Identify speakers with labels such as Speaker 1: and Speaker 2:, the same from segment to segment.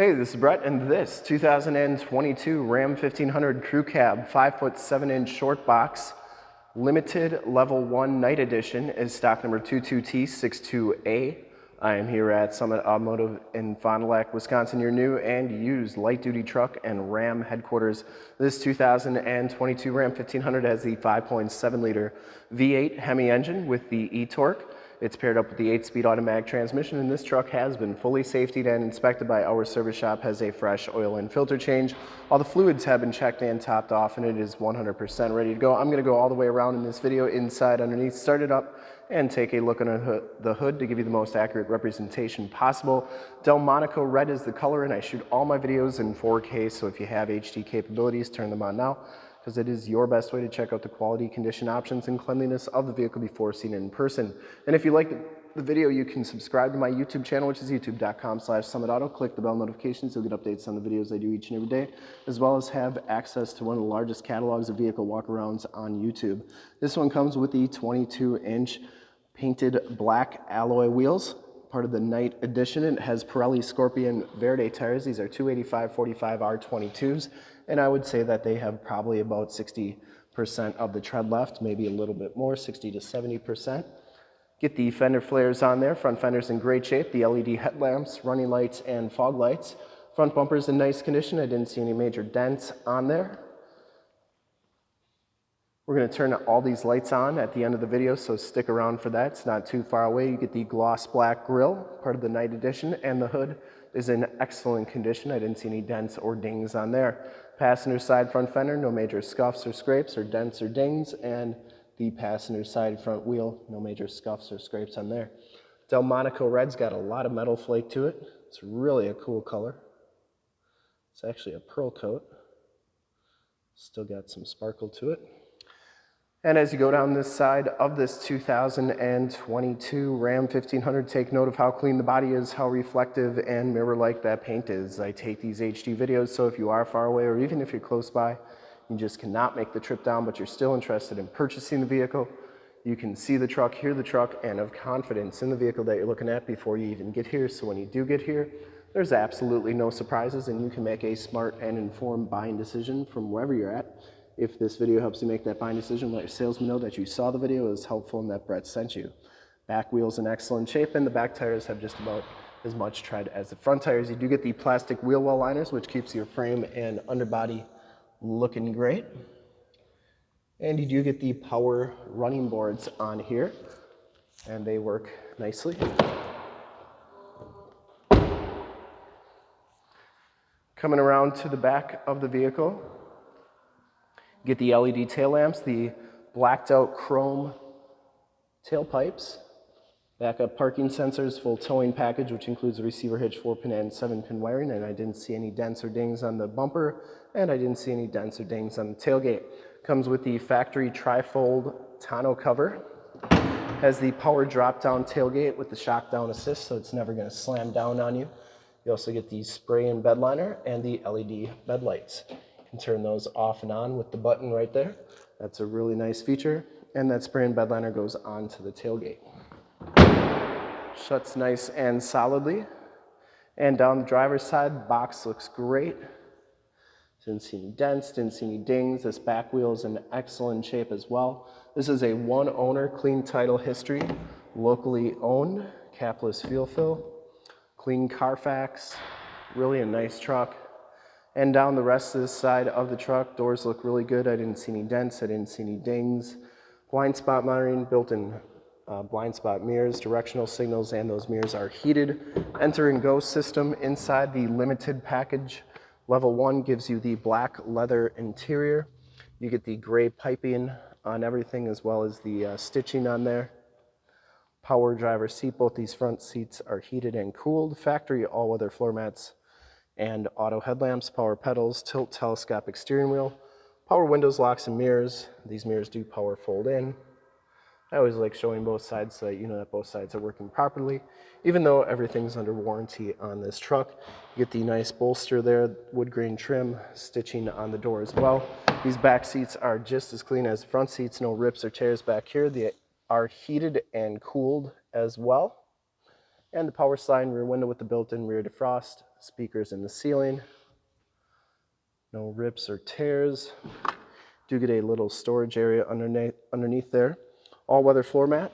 Speaker 1: Hey, this is Brett, and this 2022 Ram 1500 Crew Cab 5 foot 7 inch short box limited level 1 night edition is stock number 22T62A. I am here at Summit Automotive in Fond du Lac, Wisconsin, your new and used light duty truck and Ram headquarters. This 2022 Ram 1500 has the 5.7 liter V8 Hemi engine with the e-torque. It's paired up with the 8-speed automatic transmission and this truck has been fully safetied and inspected by our service shop, has a fresh oil and filter change. All the fluids have been checked and topped off and it is 100% ready to go. I'm gonna go all the way around in this video, inside, underneath, start it up and take a look under the hood to give you the most accurate representation possible. Delmonico Red is the color and I shoot all my videos in 4K, so if you have HD capabilities, turn them on now because it is your best way to check out the quality, condition options, and cleanliness of the vehicle before seeing it in person. And if you like the, video, you can subscribe to my YouTube channel, which is youtube.com slash summitauto. Click the bell notifications, you'll get updates on the videos I do each and every day, as well as have access to one of the largest catalogs of vehicle walkarounds on YouTube. This one comes with the 22-inch painted black alloy wheels part of the night edition. It has Pirelli Scorpion Verde tires. These are 285 45 R22s and I would say that they have probably about 60% of the tread left, maybe a little bit more, 60 to 70%. Get the fender flares on there, front fenders in great shape, the LED headlamps, running lights, and fog lights. Front bumpers in nice condition, I didn't see any major dents on there. We're gonna turn all these lights on at the end of the video, so stick around for that. It's not too far away. You get the gloss black grille, part of the night edition, and the hood is in excellent condition. I didn't see any dents or dings on there. Passenger side front fender, no major scuffs or scrapes or dents or dings, and the passenger side front wheel, no major scuffs or scrapes on there. Delmonico Red's got a lot of metal flake to it. It's really a cool color. It's actually a pearl coat. Still got some sparkle to it. And as you go down this side of this 2022 Ram 1500, take note of how clean the body is, how reflective and mirror-like that paint is. I take these HD videos, so if you are far away or even if you're close by, you just cannot make the trip down, but you're still interested in purchasing the vehicle, you can see the truck, hear the truck, and have confidence in the vehicle that you're looking at before you even get here. So when you do get here, there's absolutely no surprises and you can make a smart and informed buying decision from wherever you're at. If this video helps you make that buying decision, let your salesman know that you saw the video, was helpful, and that Brett sent you. Back wheels in excellent shape, and the back tires have just about as much tread as the front tires. You do get the plastic wheel well liners, which keeps your frame and underbody looking great. And you do get the power running boards on here, and they work nicely. Coming around to the back of the vehicle, Get the LED tail lamps, the blacked out chrome tailpipes, backup parking sensors, full towing package, which includes a receiver hitch, 4-pin and 7-pin wiring, and I didn't see any dents or dings on the bumper, and I didn't see any dents or dings on the tailgate. Comes with the factory trifold tonneau cover. Has the power drop-down tailgate with the shock down assist, so it's never gonna slam down on you. You also get the spray and bed liner and the LED bed lights can turn those off and on with the button right there. That's a really nice feature. And that spray and bed liner goes onto the tailgate. Shuts nice and solidly. And down the driver's side, box looks great. Didn't see any dents, didn't see any dings. This back wheel is in excellent shape as well. This is a one owner, clean title history, locally owned, capless fuel fill, clean Carfax, really a nice truck. And down the rest of this side of the truck, doors look really good. I didn't see any dents, I didn't see any dings. Blind spot monitoring, built-in uh, blind spot mirrors, directional signals, and those mirrors are heated. Enter and go system inside the limited package. Level one gives you the black leather interior. You get the gray piping on everything as well as the uh, stitching on there. Power driver seat, both these front seats are heated and cooled. Factory all-weather floor mats and auto headlamps, power pedals, tilt telescopic steering wheel, power windows, locks, and mirrors. These mirrors do power fold in. I always like showing both sides so that you know that both sides are working properly. Even though everything's under warranty on this truck, you get the nice bolster there, wood grain trim, stitching on the door as well. These back seats are just as clean as front seats, no rips or tears back here. They are heated and cooled as well. And the power slide rear window with the built-in rear defrost, speakers in the ceiling, no rips or tears. Do get a little storage area underneath, underneath there. All-weather floor mat.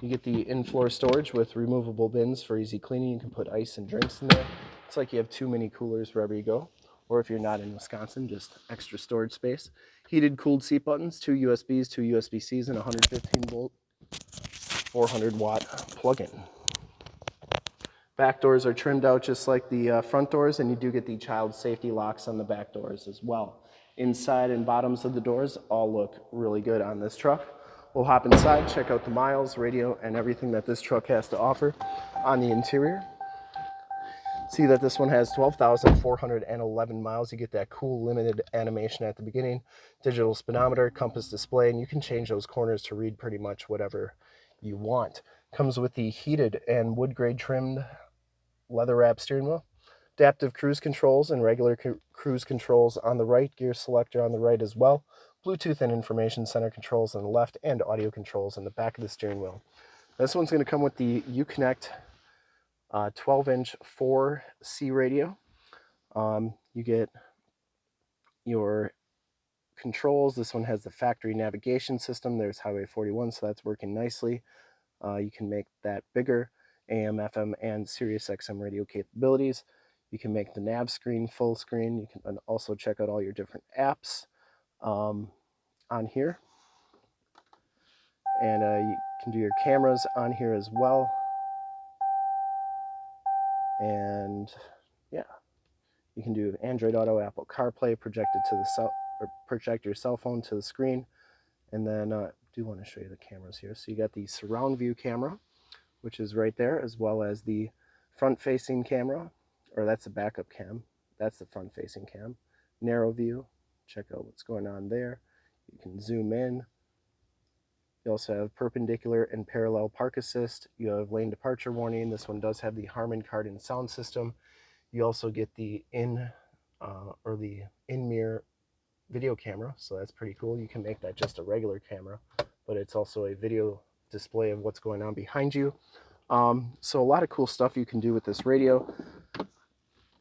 Speaker 1: You get the in-floor storage with removable bins for easy cleaning. You can put ice and drinks in there. It's like you have too many coolers wherever you go. Or if you're not in Wisconsin, just extra storage space. Heated, cooled seat buttons, two USBs, two USB-Cs, and 115 volt, 400 watt plug-in. Back doors are trimmed out just like the uh, front doors, and you do get the child safety locks on the back doors as well. Inside and bottoms of the doors all look really good on this truck. We'll hop inside, check out the miles, radio, and everything that this truck has to offer on the interior. See that this one has 12,411 miles. You get that cool limited animation at the beginning, digital speedometer, compass display, and you can change those corners to read pretty much whatever you want. Comes with the heated and wood grade trimmed leather wrap steering wheel, adaptive cruise controls and regular cruise controls on the right, gear selector on the right as well, Bluetooth and information center controls on the left, and audio controls in the back of the steering wheel. This one's going to come with the Uconnect 12-inch uh, 4C radio. Um, you get your controls. This one has the factory navigation system. There's Highway 41, so that's working nicely. Uh, you can make that bigger. AM, FM, and Sirius XM radio capabilities. You can make the nav screen full screen. You can also check out all your different apps um, on here. And uh, you can do your cameras on here as well. And yeah, you can do Android Auto, Apple CarPlay, projected to the cell, or project your cell phone to the screen. And then uh, I do want to show you the cameras here. So you got the surround view camera which is right there, as well as the front-facing camera, or that's the backup cam. That's the front-facing cam. Narrow view, check out what's going on there. You can zoom in. You also have perpendicular and parallel park assist. You have lane departure warning. This one does have the Harman Kardon sound system. You also get the in uh, or the in mirror video camera, so that's pretty cool. You can make that just a regular camera, but it's also a video display of what's going on behind you. Um, so a lot of cool stuff you can do with this radio.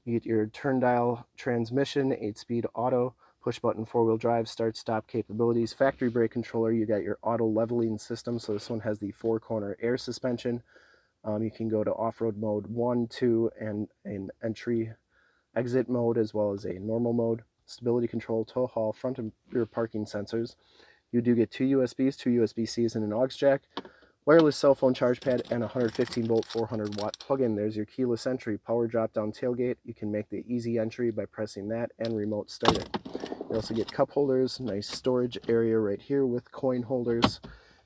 Speaker 1: You get your turn dial transmission, 8-speed auto, push button four-wheel drive, start stop capabilities, factory brake controller, you got your auto leveling system, so this one has the four corner air suspension. Um, you can go to off-road mode 1, 2, and an entry exit mode as well as a normal mode. Stability control, tow haul, front and rear parking sensors. You do get two USBs, two USB-Cs, and an aux jack, wireless cell phone charge pad, and 115 volt 400 watt plug-in. There's your keyless entry, power drop-down tailgate. You can make the easy entry by pressing that and remote start it. You also get cup holders, nice storage area right here with coin holders.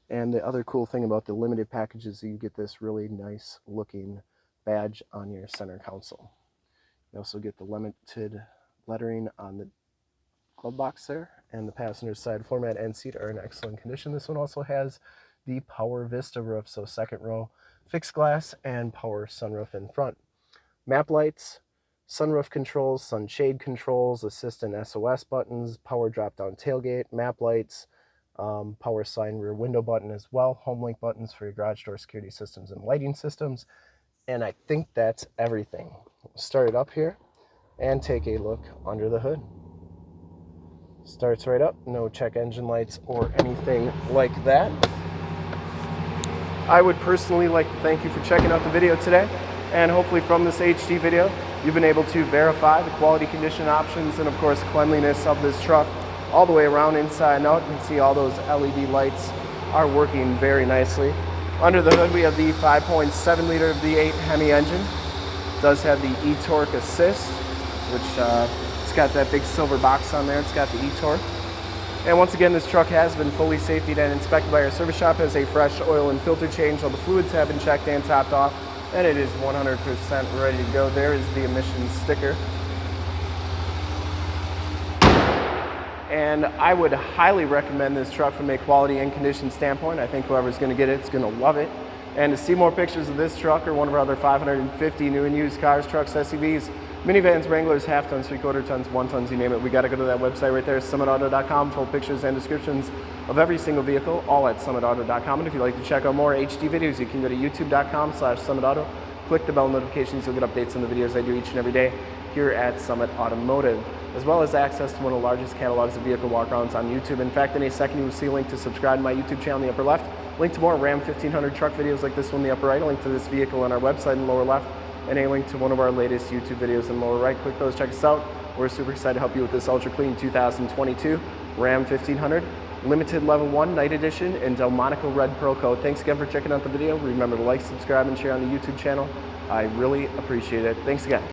Speaker 1: And the other cool thing about the limited package is you get this really nice looking badge on your center console. You also get the limited lettering on the glove box there and the passenger side floor mat and seat are in excellent condition. This one also has the power vista roof, so second row fixed glass and power sunroof in front. Map lights, sunroof controls, sunshade controls, assist and SOS buttons, power drop down tailgate, map lights, um, power sign rear window button as well, home link buttons for your garage door security systems and lighting systems. And I think that's everything. Start it up here and take a look under the hood. Starts right up, no check engine lights or anything like that. I would personally like to thank you for checking out the video today and hopefully from this HD video you've been able to verify the quality condition options and of course cleanliness of this truck all the way around inside and out. You can see all those LED lights are working very nicely. Under the hood we have the 5.7 liter V8 Hemi engine. It does have the e-torque assist which uh, it's got that big silver box on there. It's got the e-torque. And once again, this truck has been fully safety and inspected by our service shop as a fresh oil and filter change. All the fluids have been checked and topped off, and it is 100% ready to go. There is the emissions sticker. And I would highly recommend this truck from a quality and condition standpoint. I think whoever's gonna get it is gonna love it. And to see more pictures of this truck or one of our other 550 new and used cars, trucks, SUVs, Minivans, Wranglers, half tons, three quarter tons, one tons, you name it. We got to go to that website right there, summitauto.com, full pictures and descriptions of every single vehicle, all at summitauto.com. And if you'd like to check out more HD videos, you can go to youtube.com slash summitauto. Click the bell notifications, you'll get updates on the videos I do each and every day here at Summit Automotive, as well as access to one of the largest catalogs of vehicle walkarounds on YouTube. In fact, in a second you will see a link to subscribe to my YouTube channel in the upper left, link to more Ram 1500 truck videos like this one in the upper right, a link to this vehicle on our website in the lower left, and a link to one of our latest YouTube videos in the lower right. Click those, check us out. We're super excited to help you with this ultra clean 2022 Ram 1500 limited level 1 night edition in Delmonico red pearl coat. Thanks again for checking out the video. Remember to like, subscribe, and share on the YouTube channel. I really appreciate it. Thanks again.